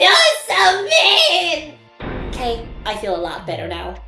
You're so mean! Okay, I feel a lot better now.